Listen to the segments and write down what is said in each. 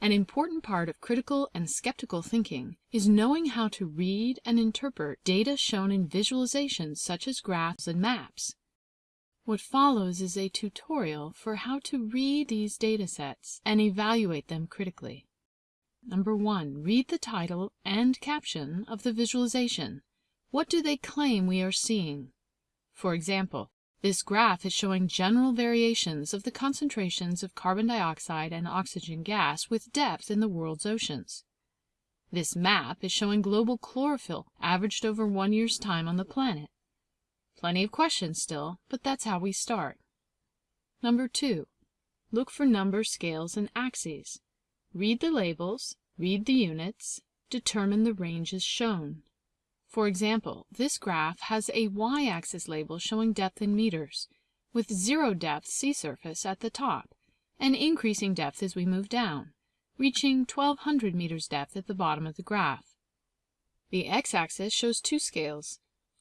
An important part of critical and skeptical thinking is knowing how to read and interpret data shown in visualizations such as graphs and maps. What follows is a tutorial for how to read these data sets and evaluate them critically. Number 1. Read the title and caption of the visualization. What do they claim we are seeing? For example, this graph is showing general variations of the concentrations of carbon dioxide and oxygen gas with depth in the world's oceans. This map is showing global chlorophyll averaged over one year's time on the planet. Plenty of questions still, but that's how we start. Number 2. Look for number scales and axes. Read the labels, read the units, determine the ranges shown. For example, this graph has a y-axis label showing depth in meters, with zero depth sea surface at the top, and increasing depth as we move down, reaching 1200 meters depth at the bottom of the graph. The x-axis shows two scales,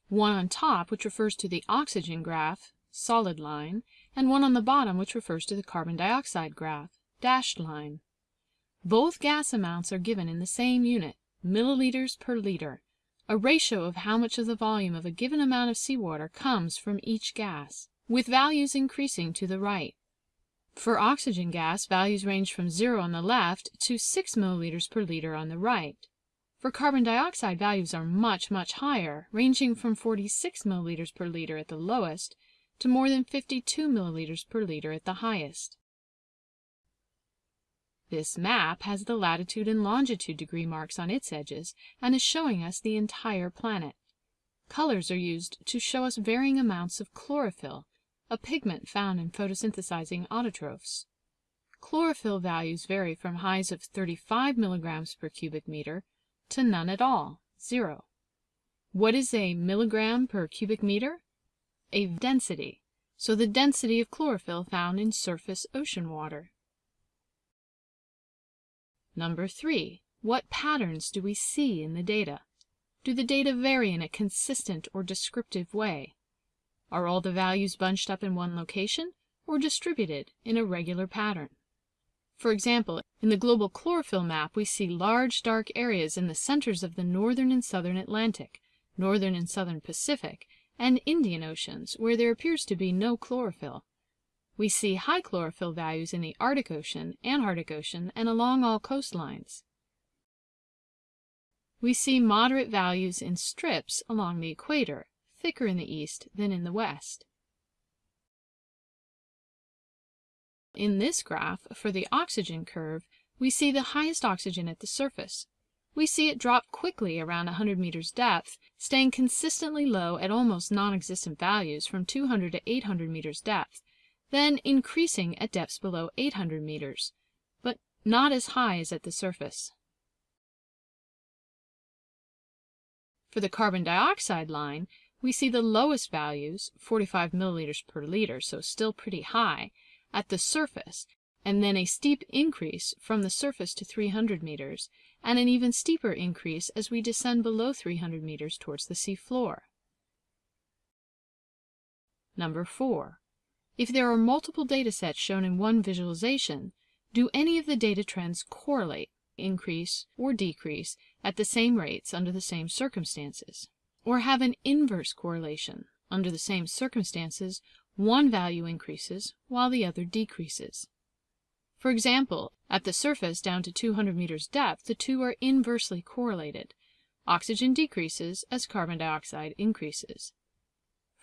one on top which refers to the oxygen graph, solid line, and one on the bottom which refers to the carbon dioxide graph, dashed line. Both gas amounts are given in the same unit, milliliters per liter, a ratio of how much of the volume of a given amount of seawater comes from each gas, with values increasing to the right. For oxygen gas, values range from 0 on the left to 6 milliliters per liter on the right. For carbon dioxide, values are much, much higher, ranging from 46 milliliters per liter at the lowest to more than 52 milliliters per liter at the highest. This map has the latitude and longitude degree marks on its edges and is showing us the entire planet. Colors are used to show us varying amounts of chlorophyll, a pigment found in photosynthesizing autotrophs. Chlorophyll values vary from highs of 35 milligrams per cubic meter to none at all, zero. What is a milligram per cubic meter? A density, so the density of chlorophyll found in surface ocean water. Number 3. What patterns do we see in the data? Do the data vary in a consistent or descriptive way? Are all the values bunched up in one location or distributed in a regular pattern? For example, in the global chlorophyll map we see large dark areas in the centers of the northern and southern Atlantic, northern and southern Pacific, and Indian Oceans where there appears to be no chlorophyll. We see high chlorophyll values in the Arctic Ocean, Antarctic Ocean, and along all coastlines. We see moderate values in strips along the equator, thicker in the east than in the west. In this graph, for the oxygen curve, we see the highest oxygen at the surface. We see it drop quickly around 100 meters depth, staying consistently low at almost non-existent values from 200 to 800 meters depth, then increasing at depths below 800 meters, but not as high as at the surface. For the carbon dioxide line, we see the lowest values, 45 milliliters per liter, so still pretty high, at the surface, and then a steep increase from the surface to 300 meters, and an even steeper increase as we descend below 300 meters towards the sea floor. Number 4. If there are multiple data sets shown in one visualization, do any of the data trends correlate, increase, or decrease at the same rates under the same circumstances? Or have an inverse correlation? Under the same circumstances, one value increases while the other decreases. For example, at the surface down to 200 meters depth, the two are inversely correlated. Oxygen decreases as carbon dioxide increases.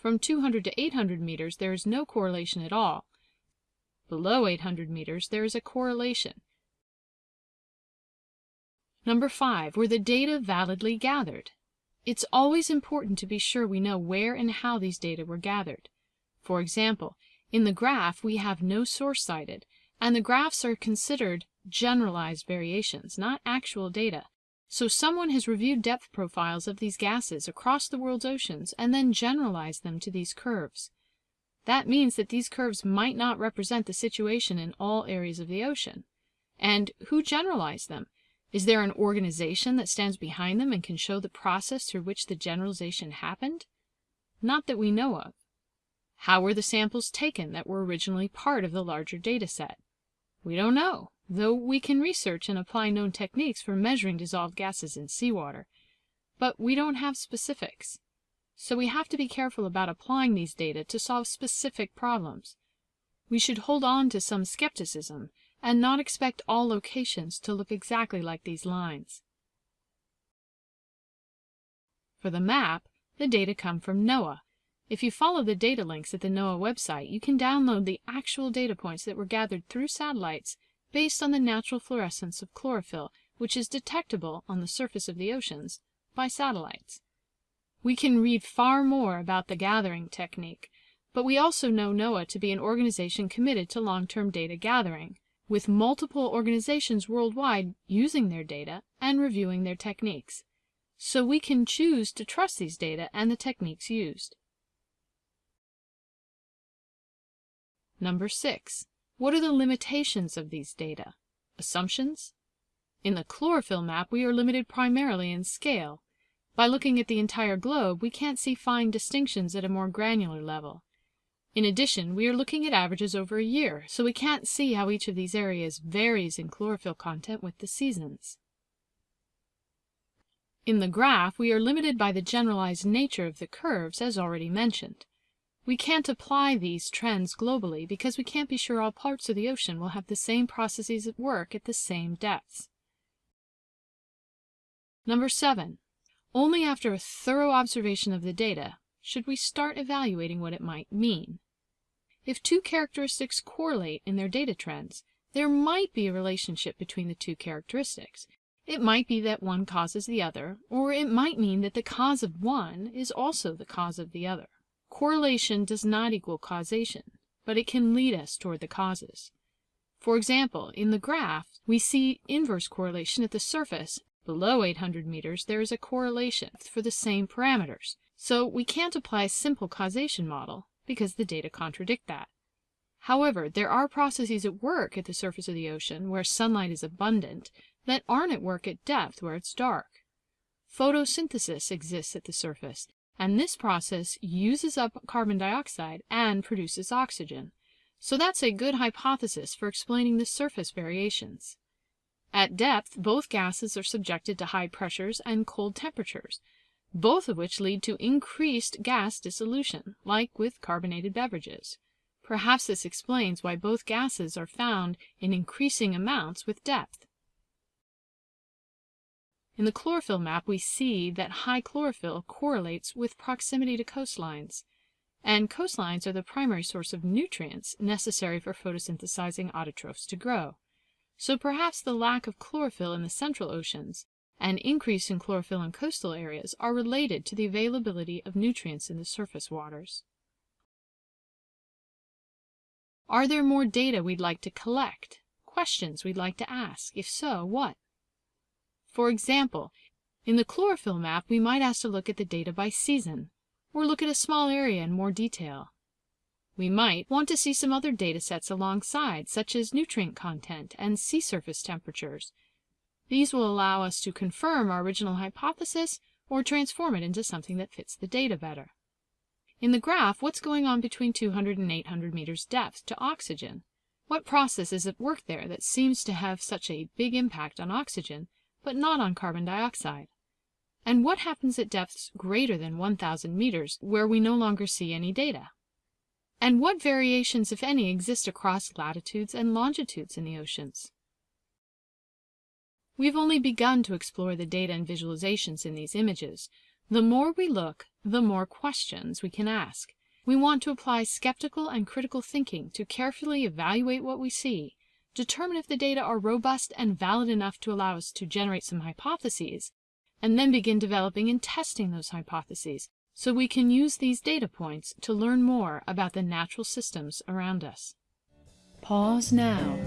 From 200 to 800 meters there is no correlation at all. Below 800 meters there is a correlation. Number 5. Were the data validly gathered? It's always important to be sure we know where and how these data were gathered. For example, in the graph we have no source cited, and the graphs are considered generalized variations, not actual data. So someone has reviewed depth profiles of these gases across the world's oceans and then generalized them to these curves. That means that these curves might not represent the situation in all areas of the ocean. And who generalized them? Is there an organization that stands behind them and can show the process through which the generalization happened? Not that we know of. How were the samples taken that were originally part of the larger data set? We don't know, though we can research and apply known techniques for measuring dissolved gases in seawater. But we don't have specifics. So we have to be careful about applying these data to solve specific problems. We should hold on to some skepticism and not expect all locations to look exactly like these lines. For the map, the data come from NOAA. If you follow the data links at the NOAA website, you can download the actual data points that were gathered through satellites based on the natural fluorescence of chlorophyll, which is detectable on the surface of the oceans by satellites. We can read far more about the gathering technique, but we also know NOAA to be an organization committed to long-term data gathering, with multiple organizations worldwide using their data and reviewing their techniques so we can choose to trust these data and the techniques used. Number 6. What are the limitations of these data? Assumptions? In the chlorophyll map, we are limited primarily in scale. By looking at the entire globe, we can't see fine distinctions at a more granular level. In addition, we are looking at averages over a year, so we can't see how each of these areas varies in chlorophyll content with the seasons. In the graph, we are limited by the generalized nature of the curves, as already mentioned. We can't apply these trends globally because we can't be sure all parts of the ocean will have the same processes at work at the same depths. Number 7. Only after a thorough observation of the data should we start evaluating what it might mean. If two characteristics correlate in their data trends, there might be a relationship between the two characteristics, it might be that one causes the other, or it might mean that the cause of one is also the cause of the other. Correlation does not equal causation, but it can lead us toward the causes. For example, in the graph, we see inverse correlation at the surface. Below 800 meters, there is a correlation for the same parameters. So we can't apply a simple causation model because the data contradict that. However, there are processes at work at the surface of the ocean where sunlight is abundant that aren't at work at depth where it's dark. Photosynthesis exists at the surface, and this process uses up carbon dioxide and produces oxygen. So that's a good hypothesis for explaining the surface variations. At depth, both gases are subjected to high pressures and cold temperatures, both of which lead to increased gas dissolution, like with carbonated beverages. Perhaps this explains why both gases are found in increasing amounts with depth. In the chlorophyll map, we see that high chlorophyll correlates with proximity to coastlines, and coastlines are the primary source of nutrients necessary for photosynthesizing autotrophs to grow. So perhaps the lack of chlorophyll in the central oceans and increase in chlorophyll in coastal areas are related to the availability of nutrients in the surface waters. Are there more data we'd like to collect? Questions we'd like to ask? If so, what? For example, in the chlorophyll map we might ask to look at the data by season, or look at a small area in more detail. We might want to see some other data sets alongside, such as nutrient content and sea surface temperatures. These will allow us to confirm our original hypothesis or transform it into something that fits the data better. In the graph, what's going on between 200 and 800 meters depth to oxygen? What process is at work there that seems to have such a big impact on oxygen but not on carbon dioxide. And what happens at depths greater than 1,000 meters where we no longer see any data? And what variations, if any, exist across latitudes and longitudes in the oceans? We've only begun to explore the data and visualizations in these images. The more we look, the more questions we can ask. We want to apply skeptical and critical thinking to carefully evaluate what we see determine if the data are robust and valid enough to allow us to generate some hypotheses, and then begin developing and testing those hypotheses so we can use these data points to learn more about the natural systems around us. Pause now.